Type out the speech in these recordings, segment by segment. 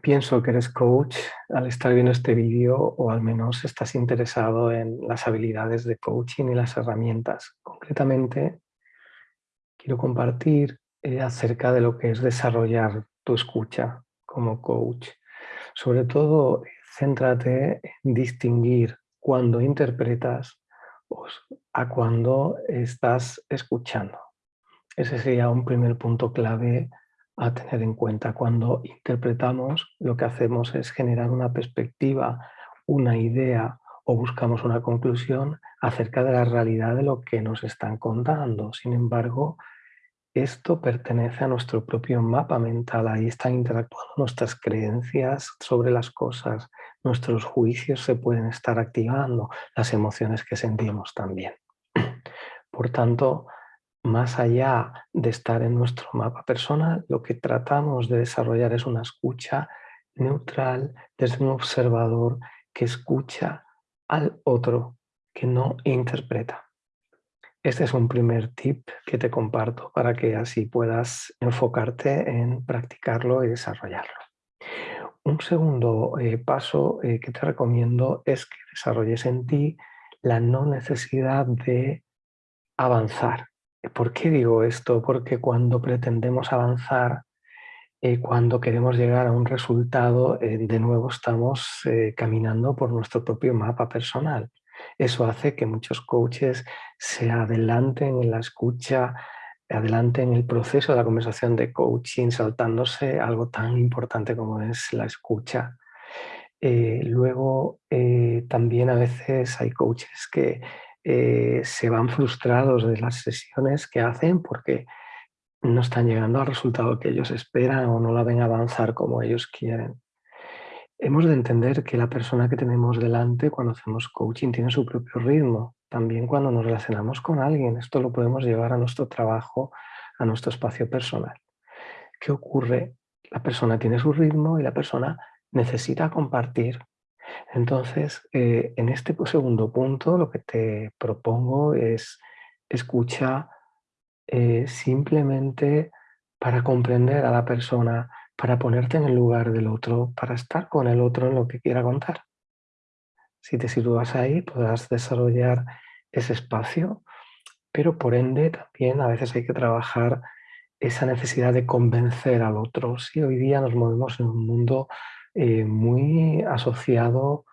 Pienso que eres coach al estar viendo este vídeo o al menos estás interesado en las habilidades de coaching y las herramientas. Concretamente, quiero compartir eh, acerca de lo que es desarrollar tu escucha como coach. Sobre todo, céntrate en distinguir cuando interpretas a cuando estás escuchando. Ese sería un primer punto clave a tener en cuenta. Cuando interpretamos, lo que hacemos es generar una perspectiva, una idea o buscamos una conclusión acerca de la realidad de lo que nos están contando. Sin embargo, esto pertenece a nuestro propio mapa mental, ahí están interactuando nuestras creencias sobre las cosas, nuestros juicios se pueden estar activando, las emociones que sentimos también. Por tanto, más allá de estar en nuestro mapa personal, lo que tratamos de desarrollar es una escucha neutral desde un observador que escucha al otro, que no interpreta. Este es un primer tip que te comparto para que así puedas enfocarte en practicarlo y desarrollarlo. Un segundo eh, paso eh, que te recomiendo es que desarrolles en ti la no necesidad de avanzar, ¿Por qué digo esto? Porque cuando pretendemos avanzar, eh, cuando queremos llegar a un resultado, eh, de nuevo estamos eh, caminando por nuestro propio mapa personal. Eso hace que muchos coaches se adelanten en la escucha, adelanten en el proceso de la conversación de coaching, saltándose algo tan importante como es la escucha. luego, también a veces hay coaches que eh, se van frustrados de las sesiones que hacen porque no están llegando al resultado que ellos esperan o no la ven avanzar como ellos quieren. Hemos de entender que la persona que tenemos delante cuando hacemos coaching tiene su propio ritmo. También cuando nos relacionamos con alguien, esto lo podemos llevar a nuestro trabajo, a nuestro espacio personal. ¿Qué ocurre? La persona tiene su ritmo y la persona necesita compartir entonces, eh, en este segundo punto lo que te propongo es escucha eh, simplemente para comprender a la persona, para ponerte en el lugar del otro, para estar con el otro en lo que quiera contar. Si te sitúas ahí, podrás desarrollar ese espacio, pero por ende también a veces hay que trabajar esa necesidad de convencer al otro. Si hoy día nos movemos en un mundo eh, muy asociado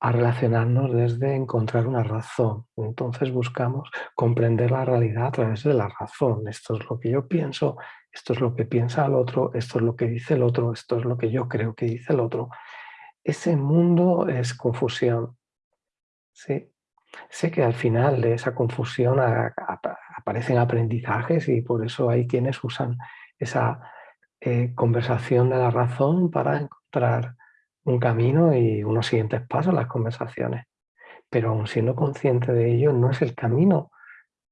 a relacionarnos desde encontrar una razón. Entonces buscamos comprender la realidad a través de la razón. Esto es lo que yo pienso, esto es lo que piensa el otro, esto es lo que dice el otro, esto es lo que yo creo que dice el otro. Ese mundo es confusión. ¿sí? Sé que al final de esa confusión aparecen aprendizajes y por eso hay quienes usan esa eh, conversación de la razón para encontrar un camino y unos siguientes pasos, las conversaciones. Pero aún siendo consciente de ello, no es el camino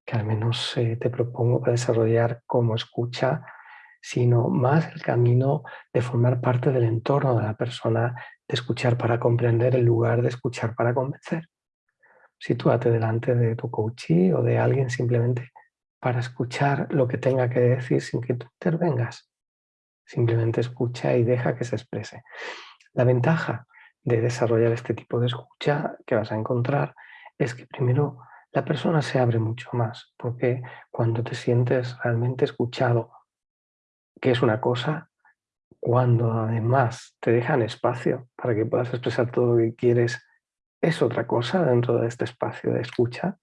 que al menos eh, te propongo para desarrollar como escucha, sino más el camino de formar parte del entorno de la persona, de escuchar para comprender en lugar de escuchar para convencer. Sitúate delante de tu coachee o de alguien simplemente para escuchar lo que tenga que decir sin que tú intervengas. Simplemente escucha y deja que se exprese. La ventaja de desarrollar este tipo de escucha que vas a encontrar es que primero la persona se abre mucho más, porque cuando te sientes realmente escuchado, que es una cosa, cuando además te dejan espacio para que puedas expresar todo lo que quieres, es otra cosa dentro de este espacio de escucha,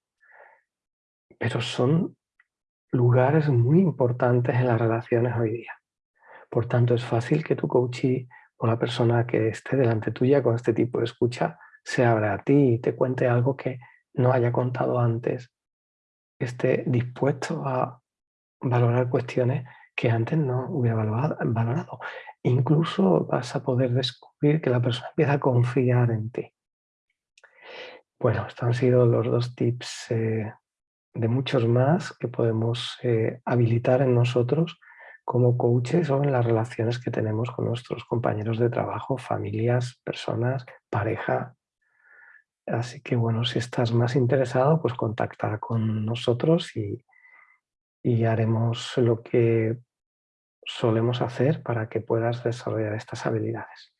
pero son lugares muy importantes en las relaciones hoy día. Por tanto, es fácil que tu coachee o la persona que esté delante tuya con este tipo de escucha se abra a ti y te cuente algo que no haya contado antes, esté dispuesto a valorar cuestiones que antes no hubiera valorado. Incluso vas a poder descubrir que la persona empieza a confiar en ti. Bueno, estos han sido los dos tips eh, de muchos más que podemos eh, habilitar en nosotros como coaches o en las relaciones que tenemos con nuestros compañeros de trabajo, familias, personas, pareja. Así que bueno, si estás más interesado, pues contacta con nosotros y, y haremos lo que solemos hacer para que puedas desarrollar estas habilidades.